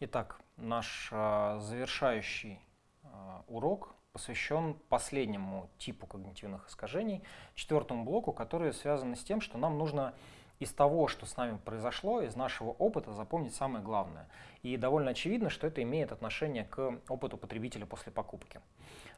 Итак, наш э, завершающий э, урок посвящен последнему типу когнитивных искажений, четвертому блоку, которые связаны с тем, что нам нужно из того, что с нами произошло, из нашего опыта запомнить самое главное. И довольно очевидно, что это имеет отношение к опыту потребителя после покупки.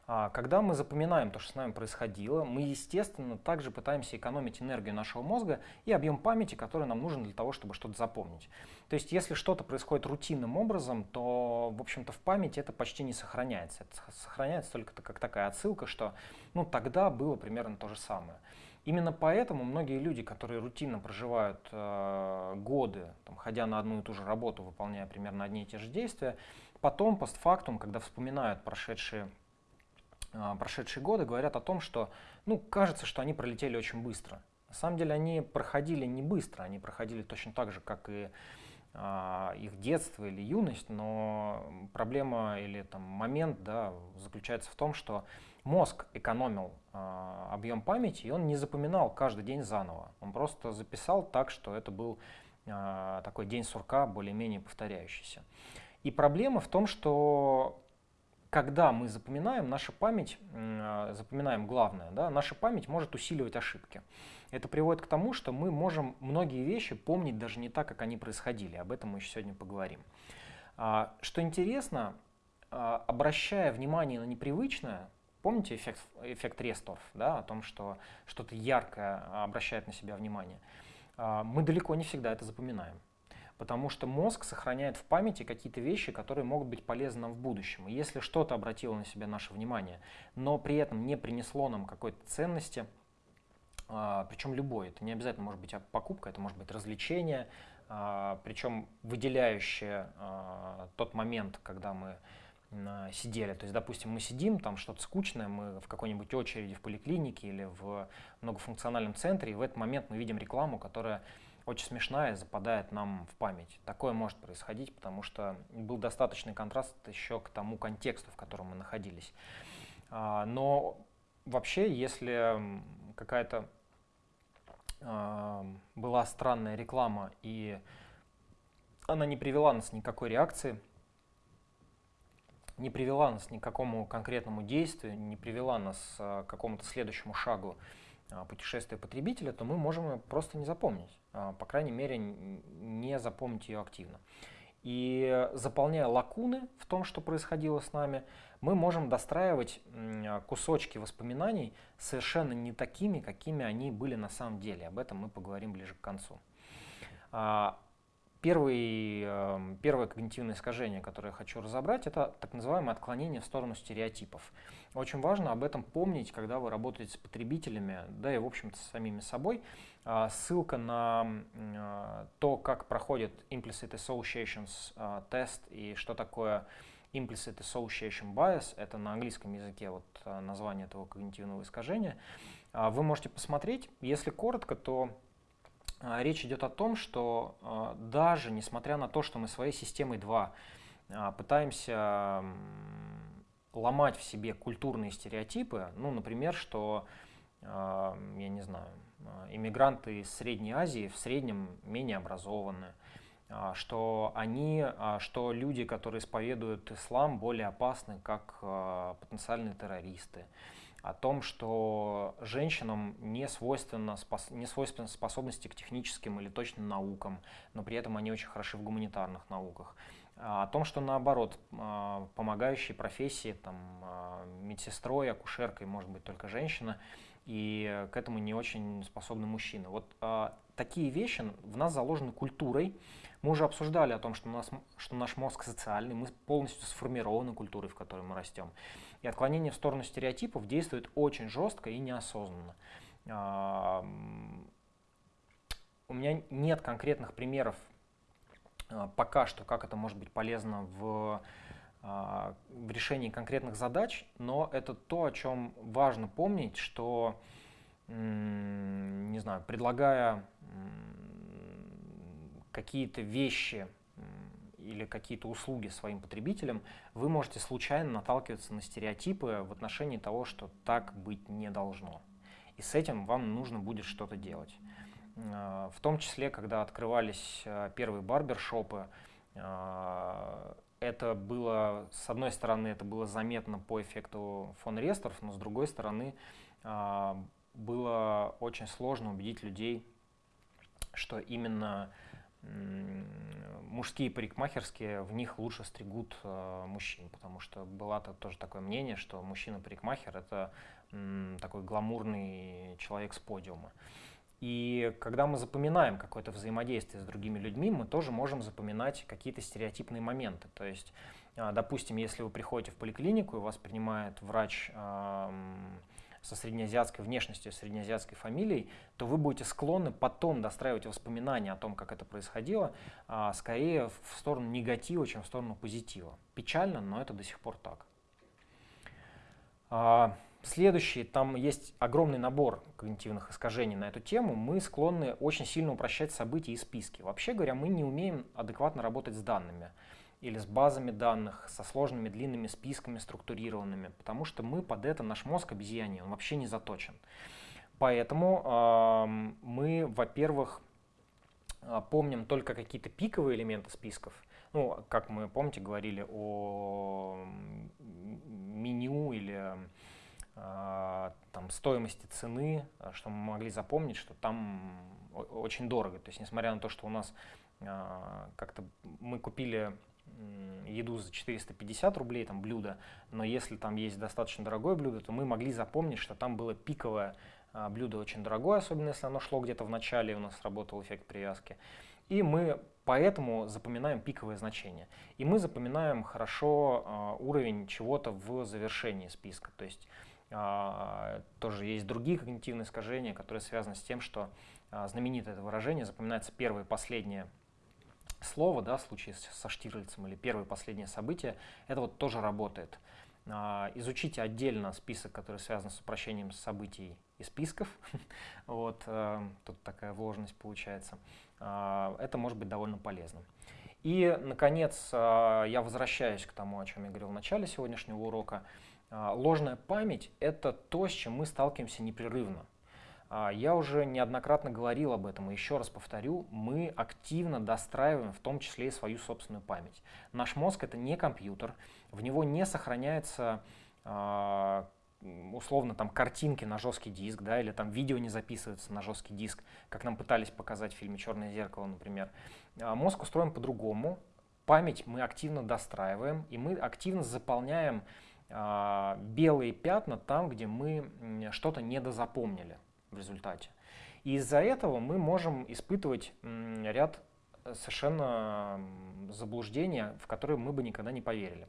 А, когда мы запоминаем то, что с нами происходило, мы, естественно, также пытаемся экономить энергию нашего мозга и объем памяти, который нам нужен для того, чтобы что-то запомнить. То есть, если что-то происходит рутинным образом, то, в общем-то, в памяти это почти не сохраняется. Это сохраняется только как такая отсылка, что ну, тогда было примерно то же самое. Именно поэтому многие люди, которые рутинно проживают э, годы, там, ходя на одну и ту же работу, выполняя примерно одни и те же действия, потом, постфактум, когда вспоминают прошедшие а, прошедшие годы говорят о том, что ну, кажется, что они пролетели очень быстро. На самом деле они проходили не быстро, они проходили точно так же, как и э, их детство или юность, но проблема или там, момент да, заключается в том, что мозг экономил э, объем памяти, и он не запоминал каждый день заново. Он просто записал так, что это был э, такой день сурка, более-менее повторяющийся. И проблема в том, что когда мы запоминаем, наша память, а, запоминаем главное, да, наша память может усиливать ошибки. Это приводит к тому, что мы можем многие вещи помнить даже не так, как они происходили. Об этом мы еще сегодня поговорим. А, что интересно, а, обращая внимание на непривычное, помните эффект, эффект Ресторф, да, о том, что что-то яркое обращает на себя внимание, мы далеко не всегда это запоминаем потому что мозг сохраняет в памяти какие-то вещи, которые могут быть полезны нам в будущем. И если что-то обратило на себя наше внимание, но при этом не принесло нам какой-то ценности, а, причем любой, это не обязательно может быть покупка, это может быть развлечение, а, причем выделяющее а, тот момент, когда мы сидели. То есть, допустим, мы сидим, там что-то скучное, мы в какой-нибудь очереди в поликлинике или в многофункциональном центре, и в этот момент мы видим рекламу, которая очень смешная, западает нам в память. Такое может происходить, потому что был достаточный контраст еще к тому контексту, в котором мы находились. А, но вообще, если какая-то а, была странная реклама и она не привела нас ни к какой реакции, не привела нас ни к какому конкретному действию, не привела нас а, к какому-то следующему шагу путешествия потребителя, то мы можем просто не запомнить. А, по крайней мере, не запомнить ее активно. И заполняя лакуны в том, что происходило с нами, мы можем достраивать кусочки воспоминаний совершенно не такими, какими они были на самом деле. Об этом мы поговорим ближе к концу. А, первый, эм, первое когнитивное искажение, которое я хочу разобрать, это так называемое отклонение в сторону стереотипов. Очень важно об этом помнить, когда вы работаете с потребителями, да и, в общем-то, с самими собой. А, ссылка на а, то, как проходит Implicit Associations а, тест и что такое Implicit Association Bias, это на английском языке вот название этого когнитивного искажения, вы можете посмотреть. Если коротко, то речь идет о том, что даже несмотря на то, что мы своей системой 2 пытаемся ломать в себе культурные стереотипы, ну, например, что, я не знаю, иммигранты из Средней Азии в среднем менее образованы, что они, что люди, которые исповедуют ислам, более опасны, как потенциальные террористы, о том, что женщинам не свойственно, не свойственны способности к техническим или точным наукам, но при этом они очень хороши в гуманитарных науках, о том, что наоборот, а, помогающие профессии, там, а, медсестрой, акушеркой может быть только женщина, и к этому не очень способны мужчины. Вот а, такие вещи в нас заложены культурой. Мы уже обсуждали о том, что, у нас, что наш мозг социальный, мы полностью сформированы культурой, в которой мы растем. И отклонение в сторону стереотипов действует очень жестко и неосознанно. А, у меня нет конкретных примеров а, пока что, как это может быть полезно в, а, в решении конкретных задач, но это то, о чем важно помнить, что, не знаю, предлагая какие-то вещи или какие-то услуги своим потребителям, вы можете случайно наталкиваться на стереотипы в отношении того, что так быть не должно. И с этим вам нужно будет что-то делать. А, в том числе, когда открывались а, первые барбершопы, Это было, с одной стороны, это было заметно по эффекту фон Ресторф, но с другой стороны, было очень сложно убедить людей, что именно мужские парикмахерские, в них лучше стригут э, мужчин, потому что было -то тоже такое мнение, что мужчина-парикмахер — это м, такой гламурный человек с подиума. И когда мы запоминаем какое-то взаимодействие с другими людьми, мы тоже можем запоминать какие-то стереотипные моменты. То есть, э, допустим, если вы приходите в поликлинику, и вас принимает врач э, со среднеазиатской внешностью, среднеазиатской фамилией, то вы будете склонны потом достраивать воспоминания о том, как это происходило, а, скорее в сторону негатива, чем в сторону позитива. Печально, но это до сих пор так. А, следующий, там есть огромный набор когнитивных искажений на эту тему. Мы склонны очень сильно упрощать события и списки. Вообще говоря, мы не умеем адекватно работать с данными или с базами данных, со сложными длинными списками структурированными, потому что мы под это, наш мозг обезьяний, он вообще не заточен. Поэтому э, мы, во-первых, а, помним только какие-то пиковые элементы списков. Ну, как мы, помните, говорили о меню или э, там, стоимости цены, что мы могли запомнить, что там очень дорого. То есть, несмотря на то, что у нас э, как-то мы купили еду за 450 рублей, там блюдо, но если там есть достаточно дорогое блюдо, то мы могли запомнить, что там было пиковое а, блюдо очень дорогое, особенно если оно шло где-то в начале, у нас работал эффект привязки. И мы поэтому запоминаем пиковое значение. И мы запоминаем хорошо а, уровень чего-то в завершении списка. То есть а, тоже есть другие когнитивные искажения, которые связаны с тем, что знаменитое это выражение запоминается первое и последнее слово, да, в случае со Штирлицем или первое последнее событие, это вот тоже работает. А, изучите отдельно список, который связан с упрощением событий и списков. вот, э, тут такая вложенность получается. А, это может быть довольно полезным. И, наконец, а, я возвращаюсь к тому, о чем я говорил в начале сегодняшнего урока. Ложная память — это то, с чем мы сталкиваемся непрерывно. А, я уже неоднократно говорил об этом, и еще раз повторю, мы активно достраиваем в том числе и свою собственную память. Наш мозг это не компьютер, в него не сохраняется а, условно там картинки на жесткий диск, да, или там видео не записывается на жесткий диск, как нам пытались показать в фильме «Черное зеркало», например. А, мозг устроен по-другому, память мы активно достраиваем, и мы активно заполняем белые пятна там, где мы что-то недозапомнили в результате. И из-за этого мы можем испытывать ряд совершенно заблуждений, в которые мы бы никогда не поверили.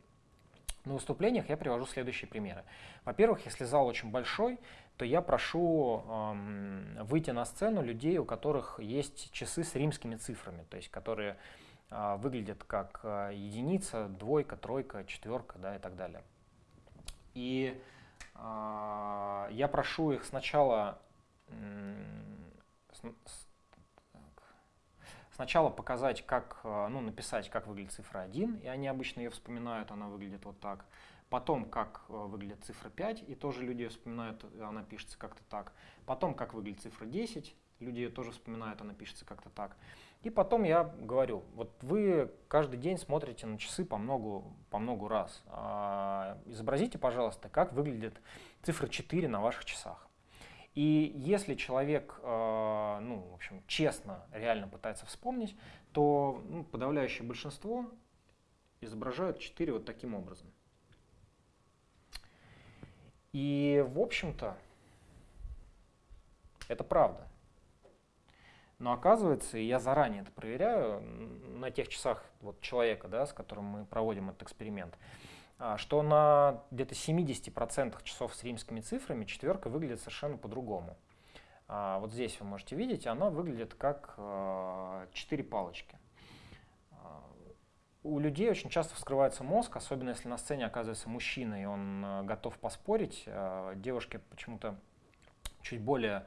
На выступлениях я привожу следующие примеры. Во-первых, если зал очень большой, то я прошу э, выйти на сцену людей, у которых есть часы с римскими цифрами, то есть которые э, выглядят как э, единица, двойка, тройка, четверка да, и так далее. И э, я прошу их сначала сначала показать, как, э, ну, написать, как выглядит цифра 1, и они обычно ее вспоминают, она выглядит вот так. Потом, как э, выглядит цифра 5, и тоже люди ее вспоминают, она пишется как-то так. Потом, как выглядит цифра 10, люди ее тоже вспоминают, она пишется как-то так. И потом я говорю, вот вы каждый день смотрите на часы по многу, по многу раз. А, изобразите, пожалуйста, как выглядит цифра 4 на ваших часах. И если человек, э, ну, в общем, честно, реально пытается вспомнить, то ну, подавляющее большинство изображают 4 вот таким образом. И, в общем-то, это правда. Но оказывается, и я заранее это проверяю, на тех часах вот человека, да, с которым мы проводим этот эксперимент, что на где-то 70% часов с римскими цифрами четверка выглядит совершенно по-другому. А, вот здесь вы можете видеть, она выглядит как 4 а, палочки. У людей очень часто вскрывается мозг, особенно если на сцене оказывается мужчина, и он готов поспорить. Девушки почему-то чуть более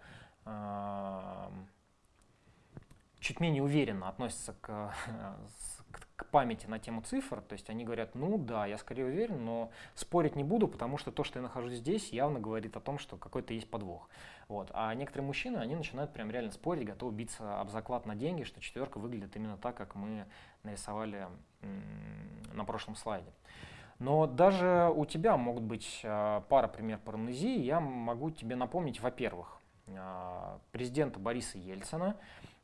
чуть менее уверенно относятся к, к памяти на тему цифр, то есть они говорят, ну да, я скорее уверен, но спорить не буду, потому что то, что я нахожусь здесь, явно говорит о том, что какой-то есть подвох. Вот. А некоторые мужчины, они начинают прям реально спорить, готовы биться об заклад на деньги, что четверка выглядит именно так, как мы нарисовали на прошлом слайде. Но даже у тебя могут быть а, пара пример парамнезии. Я могу тебе напомнить, во-первых, а, президента Бориса Ельцина,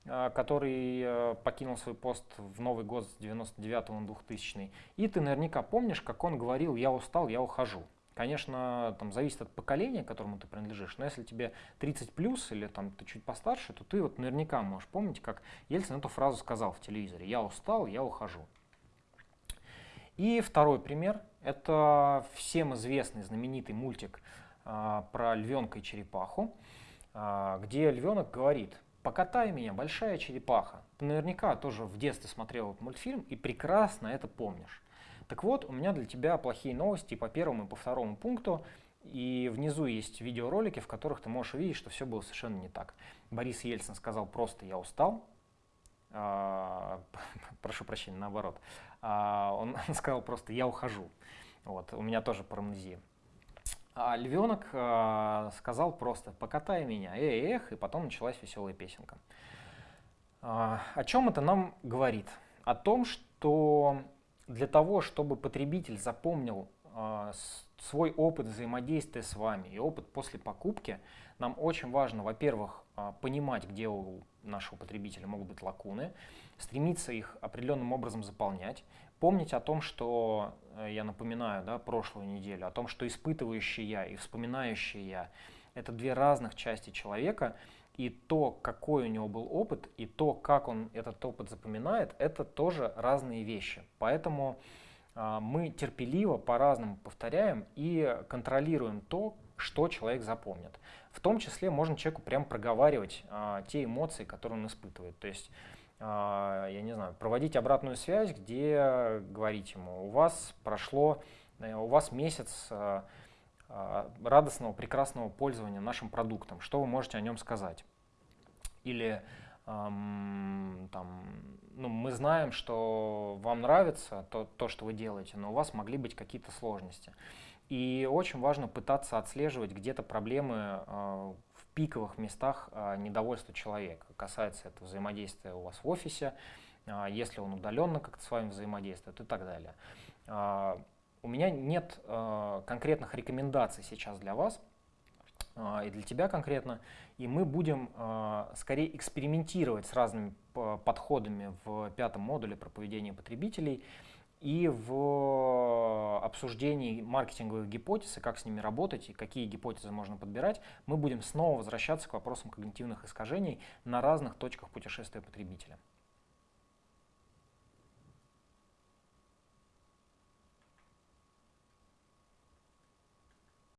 который покинул свой пост в Новый год с 99 на 2000 И ты наверняка помнишь, как он говорил, я устал, я ухожу. Конечно, там зависит от поколения, которому ты принадлежишь, но если тебе 30 плюс или там ты чуть постарше, то ты вот наверняка можешь помнить, как Ельцин эту фразу сказал в телевизоре. Я устал, я ухожу. И второй пример – это всем известный знаменитый мультик а, про львенка и черепаху, а, где львенок говорит «Покатай меня, большая черепаха». Ты наверняка тоже в детстве смотрел этот мультфильм и прекрасно это помнишь. Так вот, у меня для тебя плохие новости по первому и по второму пункту. И внизу есть видеоролики, в которых ты можешь увидеть, что все было совершенно не так. Борис Ельцин сказал просто «я устал», а, прошу прощения, наоборот. А, он сказал просто «я ухожу». Вот, у меня тоже парамнезия. А львенок а, сказал просто «покатай меня, эй, эх», и потом началась веселая песенка. А, о чем это нам говорит? О том, что для того, чтобы потребитель запомнил а, свой опыт взаимодействия с вами и опыт после покупки, нам очень важно, во-первых, а, понимать, где у нашего потребителя могут быть лакуны, стремиться их определенным образом заполнять, помнить о том, что, э, я напоминаю, да, прошлую неделю, о том, что испытывающий я и вспоминающий я – это две разных части человека, и то, какой у него был опыт, и то, как он этот опыт запоминает, это тоже разные вещи. Поэтому а, мы терпеливо по-разному повторяем и контролируем то, что человек запомнит. В том числе можно человеку прям проговаривать а, те эмоции, которые он испытывает. То есть, а, я не знаю, проводить обратную связь, где говорить ему, у вас прошло, э, у вас месяц а, радостного, прекрасного пользования нашим продуктом, что вы можете о нем сказать? Или там, ну, мы знаем, что вам нравится то, то, что вы делаете, но у вас могли быть какие-то сложности. И очень важно пытаться отслеживать где-то проблемы э, в пиковых местах э, недовольства человека. Касается это взаимодействия у вас в офисе, э, если он удаленно как-то с вами взаимодействует и так далее. У меня нет конкретных рекомендаций сейчас для вас и для тебя конкретно, и мы будем э, скорее экспериментировать с разными подходами в пятом модуле про поведение потребителей, и в обсуждении маркетинговых гипотез и как с ними работать, и какие гипотезы можно подбирать, мы будем снова возвращаться к вопросам когнитивных искажений на разных точках путешествия потребителя.